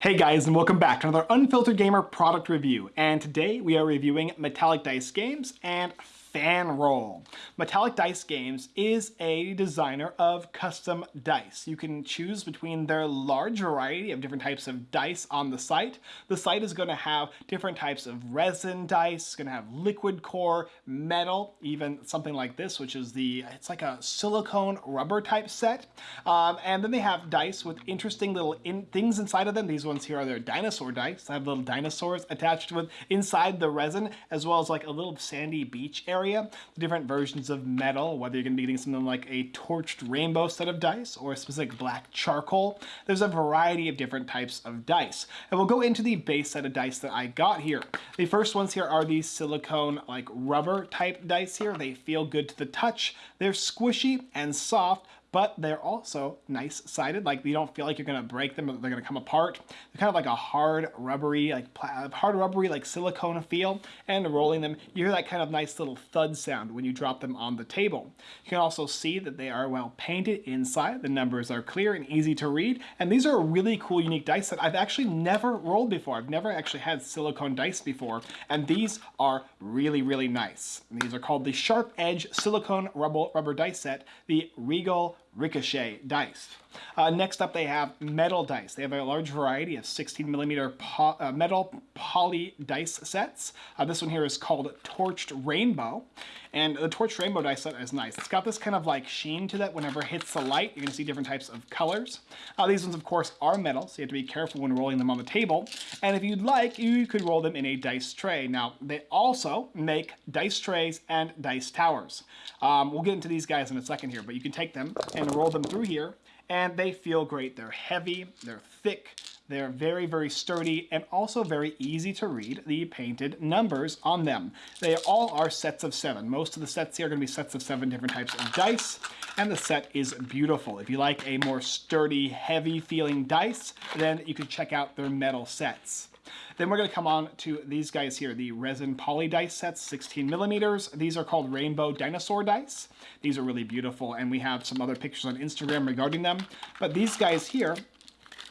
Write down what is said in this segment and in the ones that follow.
Hey guys and welcome back to another Unfiltered Gamer product review. And today we are reviewing Metallic Dice Games and Fanroll. Metallic Dice Games is a designer of custom dice. You can choose between their large variety of different types of dice on the site. The site is going to have different types of resin dice, it's going to have liquid core, metal, even something like this, which is the, it's like a silicone rubber type set. Um, and then they have dice with interesting little in, things inside of them. These ones here are their dinosaur dice. They have little dinosaurs attached with inside the resin, as well as like a little sandy beach area area, the different versions of metal, whether you're going to be getting something like a torched rainbow set of dice or a specific black charcoal. There's a variety of different types of dice. And we'll go into the base set of dice that I got here. The first ones here are these silicone like rubber type dice here. They feel good to the touch. They're squishy and soft, but they're also nice sided. Like you don't feel like you're gonna break them or they're gonna come apart. They're kind of like a hard rubbery, like hard rubbery, like silicone feel. And rolling them, you hear that kind of nice little thud sound when you drop them on the table. You can also see that they are well painted inside. The numbers are clear and easy to read. And these are a really cool, unique dice that I've actually never rolled before. I've never actually had silicone dice before. And these are really, really nice. And these are called the Sharp Edge Silicone Rubber, rubber Dice Set, the Regal Ricochet dice. Uh, next up, they have metal dice. They have a large variety of 16 millimeter po uh, metal poly dice sets. Uh, this one here is called Torched Rainbow. And the Torched Rainbow dice set is nice. It's got this kind of like sheen to that whenever it hits the light. You're going to see different types of colors. Uh, these ones, of course, are metal, so you have to be careful when rolling them on the table. And if you'd like, you could roll them in a dice tray. Now, they also make dice trays and dice towers. Um, we'll get into these guys in a second here, but you can take them and roll them through here and they feel great. They're heavy, they're thick, they're very, very sturdy and also very easy to read the painted numbers on them. They all are sets of seven. Most of the sets here are going to be sets of seven different types of dice, and the set is beautiful. If you like a more sturdy, heavy feeling dice, then you can check out their metal sets. Then we're going to come on to these guys here, the resin poly dice sets, 16 millimeters. These are called rainbow dinosaur dice. These are really beautiful, and we have some other pictures on Instagram regarding them. But these guys here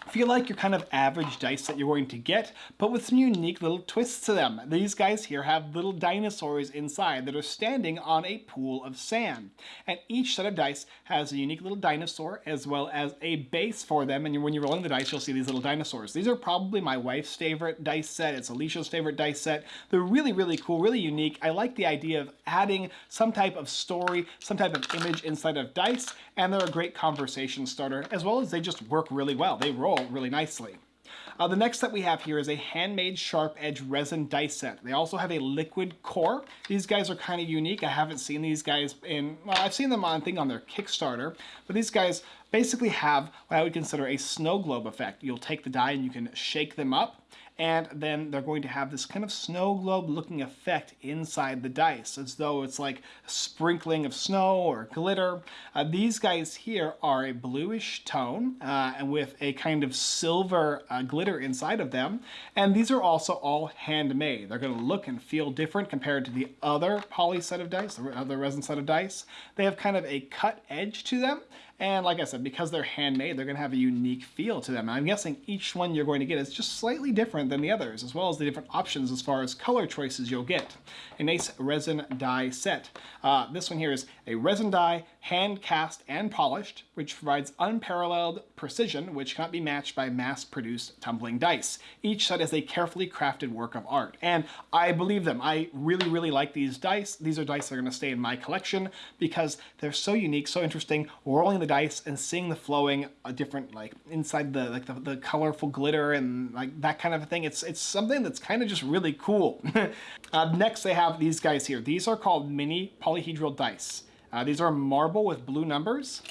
feel like your kind of average dice that you're going to get, but with some unique little twists to them. These guys here have little dinosaurs inside that are standing on a pool of sand. And each set of dice has a unique little dinosaur as well as a base for them. And when you're rolling the dice, you'll see these little dinosaurs. These are probably my wife's favorite dice set. It's Alicia's favorite dice set. They're really, really cool, really unique. I like the idea of adding some type of story, some type of image inside of dice, and they're a great conversation starter, as well as they just work really well. They roll really nicely. Uh, the next set we have here is a handmade sharp edge resin dice set. They also have a liquid core. These guys are kind of unique. I haven't seen these guys in, well, I've seen them on thing on their Kickstarter, but these guys basically have what I would consider a snow globe effect. You'll take the die and you can shake them up and then they're going to have this kind of snow globe looking effect inside the dice as though it's like a sprinkling of snow or glitter. Uh, these guys here are a bluish tone uh, and with a kind of silver uh, glitter inside of them and these are also all handmade. They're going to look and feel different compared to the other poly set of dice, the other resin set of dice. They have kind of a cut edge to them and like I said, because they're handmade, they're going to have a unique feel to them. And I'm guessing each one you're going to get is just slightly different than the others, as well as the different options as far as color choices you'll get. A nice resin die set. Uh, this one here is a resin die, hand cast and polished, which provides unparalleled precision, which cannot be matched by mass-produced tumbling dice. Each set is a carefully crafted work of art. And I believe them. I really, really like these dice. These are dice that are going to stay in my collection because they're so unique, so interesting. Rolling the dice and seeing the flowing uh, different like inside the like the, the colorful glitter and like that kind of a thing it's it's something that's kind of just really cool uh, next they have these guys here these are called mini polyhedral dice uh, these are marble with blue numbers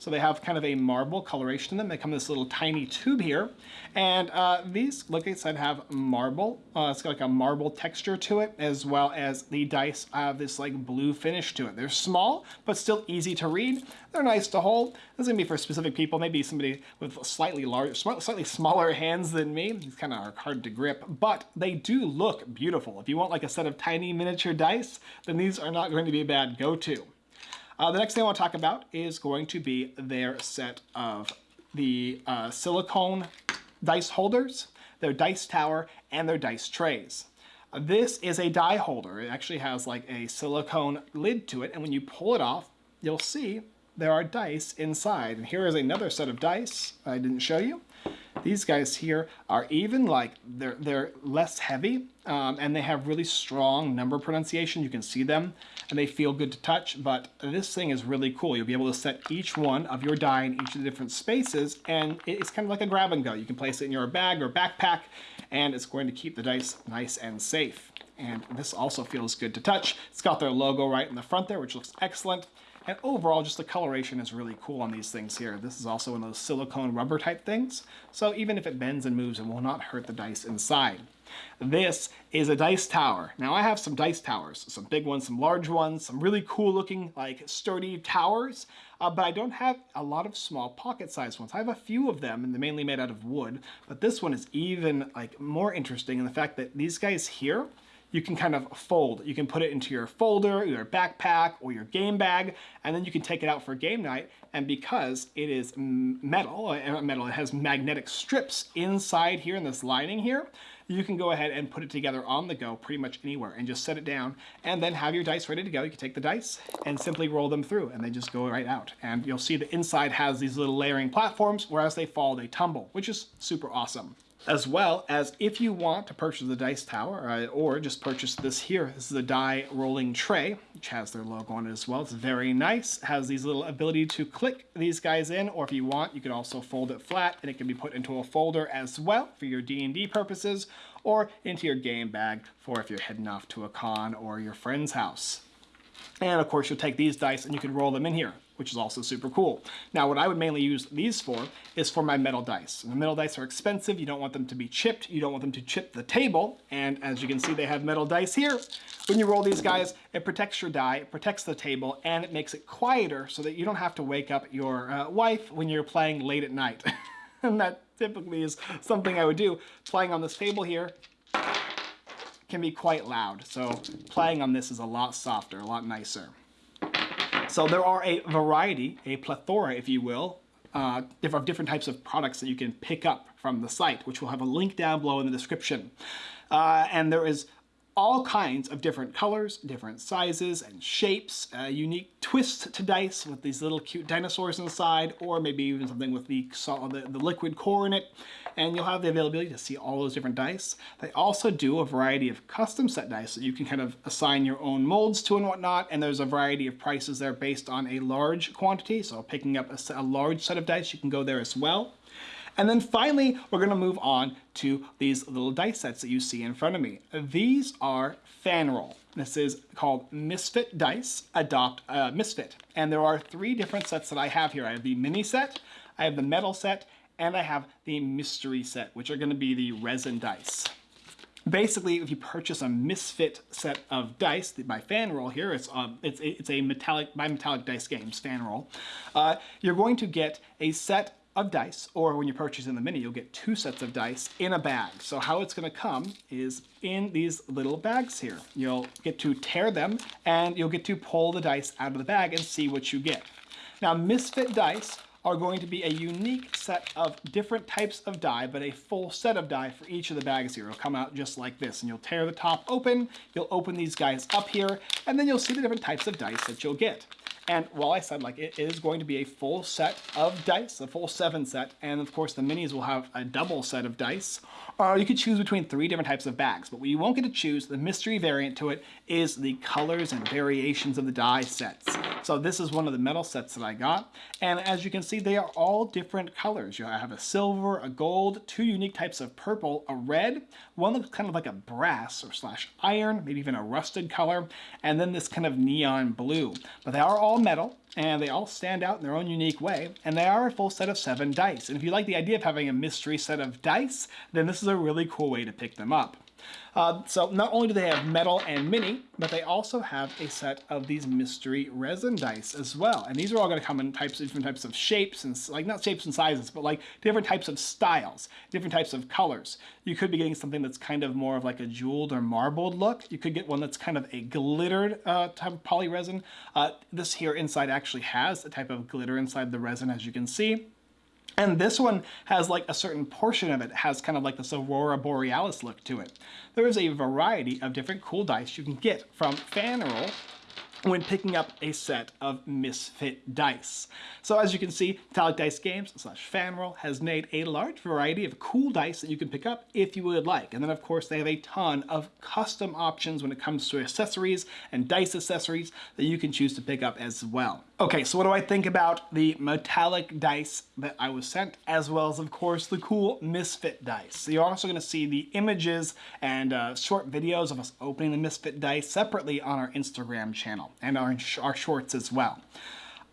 so they have kind of a marble coloration in them. They come in this little tiny tube here. And uh, these, like I said, have marble. Uh, it's got like a marble texture to it, as well as the dice have this like blue finish to it. They're small, but still easy to read. They're nice to hold. This is gonna be for specific people, maybe somebody with slightly larger, slightly smaller hands than me. These kind of are hard to grip, but they do look beautiful. If you want like a set of tiny miniature dice, then these are not going to be a bad go-to. Uh, the next thing I want to talk about is going to be their set of the uh, silicone dice holders, their dice tower, and their dice trays. This is a die holder. It actually has like a silicone lid to it, and when you pull it off, you'll see there are dice inside. And here is another set of dice I didn't show you. These guys here are even like, they're, they're less heavy um, and they have really strong number pronunciation. You can see them and they feel good to touch, but this thing is really cool. You'll be able to set each one of your die in each of the different spaces and it's kind of like a grab and go. You can place it in your bag or backpack and it's going to keep the dice nice and safe. And this also feels good to touch. It's got their logo right in the front there, which looks excellent. And overall, just the coloration is really cool on these things here. This is also one of those silicone rubber type things. So even if it bends and moves, it will not hurt the dice inside. This is a dice tower. Now I have some dice towers, some big ones, some large ones, some really cool looking like sturdy towers, uh, but I don't have a lot of small pocket sized ones. I have a few of them and they're mainly made out of wood, but this one is even like more interesting in the fact that these guys here, you can kind of fold. You can put it into your folder, your backpack, or your game bag, and then you can take it out for game night. And because it is metal, uh, metal, it has magnetic strips inside here in this lining here, you can go ahead and put it together on the go pretty much anywhere and just set it down and then have your dice ready to go. You can take the dice and simply roll them through and they just go right out. And you'll see the inside has these little layering platforms where as they fall, they tumble, which is super awesome as well as if you want to purchase the dice tower uh, or just purchase this here. This is a die rolling tray, which has their logo on it as well. It's very nice, has these little ability to click these guys in, or if you want, you can also fold it flat and it can be put into a folder as well for your D&D purposes or into your game bag for if you're heading off to a con or your friend's house. And of course, you'll take these dice and you can roll them in here which is also super cool. Now, what I would mainly use these for is for my metal dice. And the metal dice are expensive. You don't want them to be chipped. You don't want them to chip the table. And as you can see, they have metal dice here. When you roll these guys, it protects your die, it protects the table, and it makes it quieter so that you don't have to wake up your uh, wife when you're playing late at night. and that typically is something I would do. Playing on this table here, can be quite loud. So playing on this is a lot softer, a lot nicer. So there are a variety, a plethora, if you will, uh, of different types of products that you can pick up from the site, which we'll have a link down below in the description. Uh, and there is all kinds of different colors, different sizes and shapes, a unique twist to dice with these little cute dinosaurs inside, or maybe even something with the, the, the liquid core in it. And you'll have the availability to see all those different dice. They also do a variety of custom set dice that you can kind of assign your own molds to and whatnot. And there's a variety of prices there based on a large quantity. So picking up a, a large set of dice, you can go there as well. And then finally, we're gonna move on to these little dice sets that you see in front of me. These are Fanroll. This is called Misfit Dice Adopt uh, Misfit. And there are three different sets that I have here. I have the mini set, I have the metal set, and I have the mystery set, which are gonna be the resin dice. Basically, if you purchase a Misfit set of dice my fan roll here, it's, um, it's, it's a metallic, by Metallic Dice Games, Fanroll, uh, you're going to get a set of dice, or when you purchase in the mini, you'll get two sets of dice in a bag. So how it's gonna come is in these little bags here. You'll get to tear them, and you'll get to pull the dice out of the bag and see what you get. Now, Misfit dice are going to be a unique set of different types of die, but a full set of die for each of the bags here. It'll come out just like this, and you'll tear the top open, you'll open these guys up here, and then you'll see the different types of dice that you'll get. And while I said like it is going to be a full set of dice, a full seven set, and of course the minis will have a double set of dice, uh, you could choose between three different types of bags. But what you won't get to choose, the mystery variant to it, is the colors and variations of the die sets. So this is one of the metal sets that I got. And as you can see, they are all different colors. You have a silver, a gold, two unique types of purple, a red, one looks kind of like a brass or slash iron, maybe even a rusted color, and then this kind of neon blue. But they are all all metal, and they all stand out in their own unique way, and they are a full set of seven dice. And if you like the idea of having a mystery set of dice, then this is a really cool way to pick them up. Uh, so not only do they have metal and mini, but they also have a set of these mystery resin dice as well. And these are all going to come in types of different types of shapes and like not shapes and sizes, but like different types of styles, different types of colors. You could be getting something that's kind of more of like a jeweled or marbled look. You could get one that's kind of a glittered uh, type of poly resin. Uh, this here inside actually has a type of glitter inside the resin, as you can see. And this one has like a certain portion of it has kind of like this Aurora Borealis look to it. There is a variety of different cool dice you can get from Fanroll when picking up a set of Misfit dice. So as you can see, Metallic Dice Games slash Fanroll has made a large variety of cool dice that you can pick up if you would like. And then of course they have a ton of custom options when it comes to accessories and dice accessories that you can choose to pick up as well. Okay, so what do I think about the metallic dice that I was sent, as well as, of course, the cool Misfit dice. So you're also going to see the images and uh, short videos of us opening the Misfit dice separately on our Instagram channel and our, our shorts as well.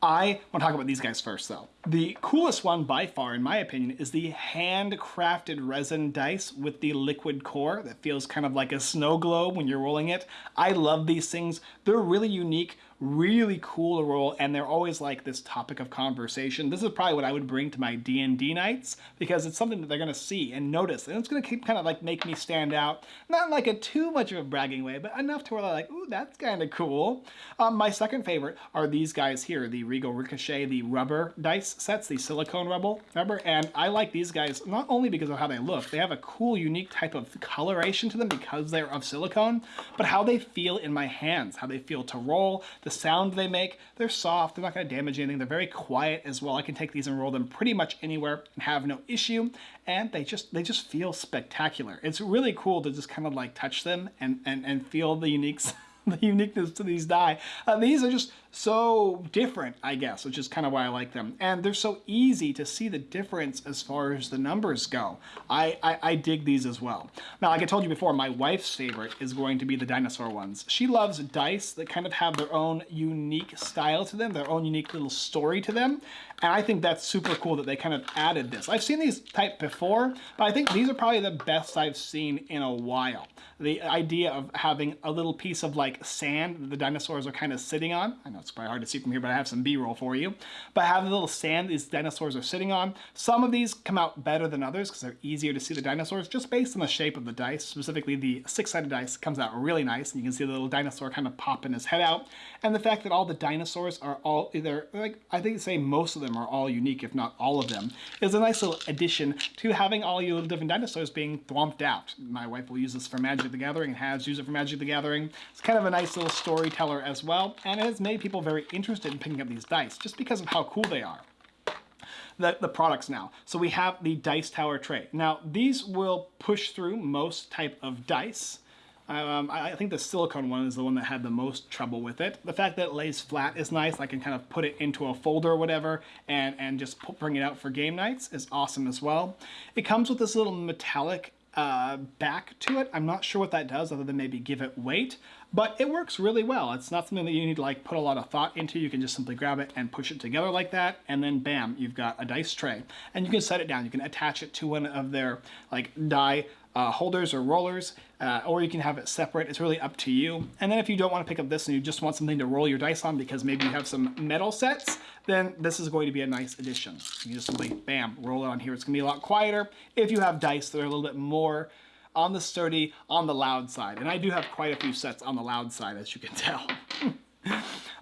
I want to talk about these guys first, though. The coolest one by far, in my opinion, is the handcrafted resin dice with the liquid core that feels kind of like a snow globe when you're rolling it. I love these things. They're really unique, really cool to roll, and they're always like this topic of conversation. This is probably what I would bring to my D&D nights because it's something that they're going to see and notice, and it's going to keep kind of like make me stand out. Not like a too much of a bragging way, but enough to where they're like, ooh, that's kind of cool. Um, my second favorite are these guys here, the Regal Ricochet, the rubber dice sets, the silicone rubber, rubber, and I like these guys not only because of how they look, they have a cool, unique type of coloration to them because they're of silicone, but how they feel in my hands, how they feel to roll, the sound they make, they're soft, they're not going to damage anything, they're very quiet as well. I can take these and roll them pretty much anywhere and have no issue, and they just they just feel spectacular. It's really cool to just kind of like touch them and, and, and feel the unique the uniqueness to these die. Uh, these are just so different, I guess, which is kind of why I like them. And they're so easy to see the difference as far as the numbers go. I, I, I, dig these as well. Now, like I told you before, my wife's favorite is going to be the dinosaur ones. She loves dice that kind of have their own unique style to them, their own unique little story to them. And I think that's super cool that they kind of added this. I've seen these type before, but I think these are probably the best I've seen in a while. The idea of having a little piece of like sand that the dinosaurs are kind of sitting on. I know it's probably hard to see from here, but I have some B-roll for you. But have the little sand these dinosaurs are sitting on. Some of these come out better than others because they're easier to see the dinosaurs just based on the shape of the dice. Specifically, the six-sided dice comes out really nice, and you can see the little dinosaur kind of popping his head out. And the fact that all the dinosaurs are all either, like I think say most of them are all unique, if not all of them, is a nice little addition to having all your little different dinosaurs being thwomped out. My wife will use this for Magic the Gathering and has used it for Magic the Gathering. It's kind of a nice little storyteller as well, and it has made people very interested in picking up these dice just because of how cool they are. The, the products now. So we have the Dice Tower tray. Now these will push through most type of dice. Um, I think the silicone one is the one that had the most trouble with it. The fact that it lays flat is nice. I can kind of put it into a folder or whatever and, and just bring it out for game nights is awesome as well. It comes with this little metallic uh, back to it. I'm not sure what that does other than maybe give it weight, but it works really well. It's not something that you need to like put a lot of thought into. You can just simply grab it and push it together like that, and then bam, you've got a dice tray. And you can set it down. You can attach it to one of their like die uh, holders or rollers, uh, or you can have it separate. It's really up to you. And then if you don't want to pick up this and you just want something to roll your dice on because maybe you have some metal sets, then this is going to be a nice addition. You just simply, bam, roll it on here. It's going to be a lot quieter if you have dice that are a little bit more on the sturdy, on the loud side. And I do have quite a few sets on the loud side, as you can tell.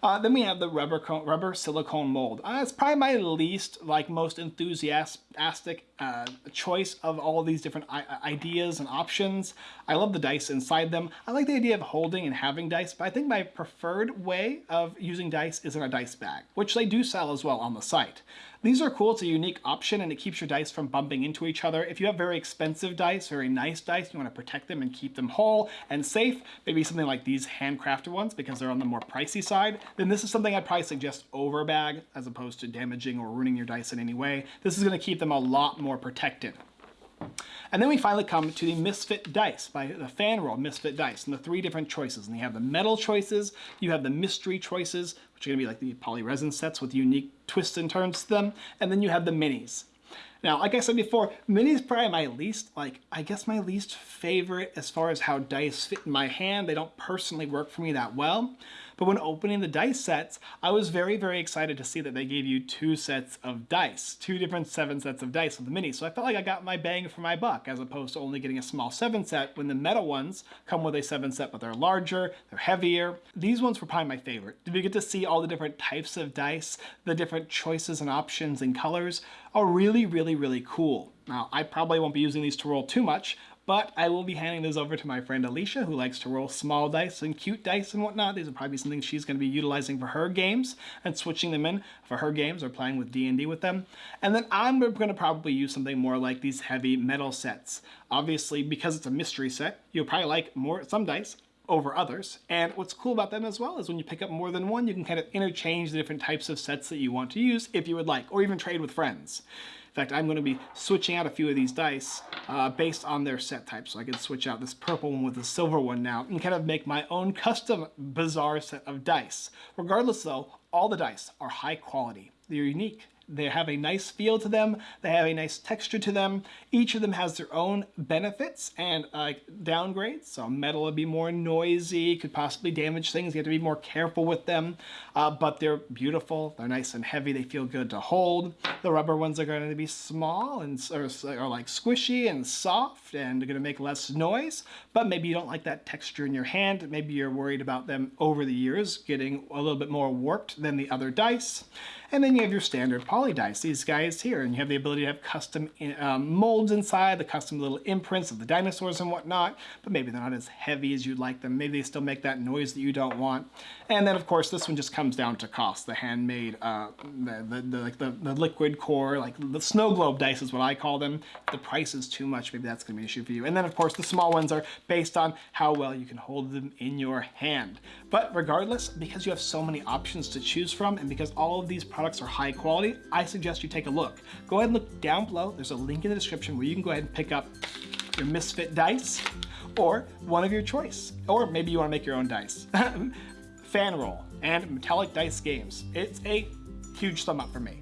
Uh, then we have the rubber rubber silicone mold. Uh, it's probably my least, like most enthusiastic uh, choice of all these different ideas and options. I love the dice inside them. I like the idea of holding and having dice, but I think my preferred way of using dice is in a dice bag, which they do sell as well on the site. These are cool, it's a unique option and it keeps your dice from bumping into each other. If you have very expensive dice, very nice dice, you wanna protect them and keep them whole and safe, maybe something like these handcrafted ones because they're on the more pricey side, then this is something I'd probably suggest over bag as opposed to damaging or ruining your dice in any way. This is gonna keep them a lot more protected. And then we finally come to the Misfit Dice by the Fanroll Misfit Dice and the three different choices. And you have the metal choices, you have the mystery choices, which are gonna be like the poly resin sets with unique twists and turns to them, and then you have the minis. Now, like I said before, minis probably my least, like, I guess my least favorite as far as how dice fit in my hand. They don't personally work for me that well. But when opening the dice sets, I was very, very excited to see that they gave you two sets of dice, two different seven sets of dice with the mini. So I felt like I got my bang for my buck as opposed to only getting a small seven set when the metal ones come with a seven set, but they're larger, they're heavier. These ones were probably my favorite. Did we get to see all the different types of dice, the different choices and options and colors are really, really, really cool. Now, I probably won't be using these to roll too much, but I will be handing those over to my friend Alicia, who likes to roll small dice and cute dice and whatnot. These will probably be something she's going to be utilizing for her games and switching them in for her games or playing with D&D with them. And then I'm going to probably use something more like these heavy metal sets. Obviously, because it's a mystery set, you'll probably like more some dice over others. And what's cool about them as well is when you pick up more than one, you can kind of interchange the different types of sets that you want to use if you would like, or even trade with friends. In fact, I'm going to be switching out a few of these dice uh, based on their set type. So I can switch out this purple one with the silver one now and kind of make my own custom bizarre set of dice. Regardless though, all the dice are high quality. They're unique. They have a nice feel to them. They have a nice texture to them. Each of them has their own benefits and uh, downgrades. So metal would be more noisy, could possibly damage things. You have to be more careful with them, uh, but they're beautiful. They're nice and heavy. They feel good to hold. The rubber ones are going to be small and are, like squishy and soft and they're going to make less noise, but maybe you don't like that texture in your hand. Maybe you're worried about them over the years getting a little bit more warped than the other dice. And then you have your standard poly dice, these guys here, and you have the ability to have custom um, molds inside, the custom little imprints of the dinosaurs and whatnot, but maybe they're not as heavy as you'd like them. Maybe they still make that noise that you don't want. And then of course this one just comes down to cost, the handmade, uh, the, the, the, like the, the liquid core, like the snow globe dice is what I call them. If the price is too much, maybe that's gonna be an issue for you. And then of course the small ones are based on how well you can hold them in your hand. But regardless, because you have so many options to choose from and because all of these products products are high quality, I suggest you take a look. Go ahead and look down below. There's a link in the description where you can go ahead and pick up your Misfit dice or one of your choice. Or maybe you want to make your own dice. Fan Roll and Metallic Dice Games. It's a huge thumb up for me.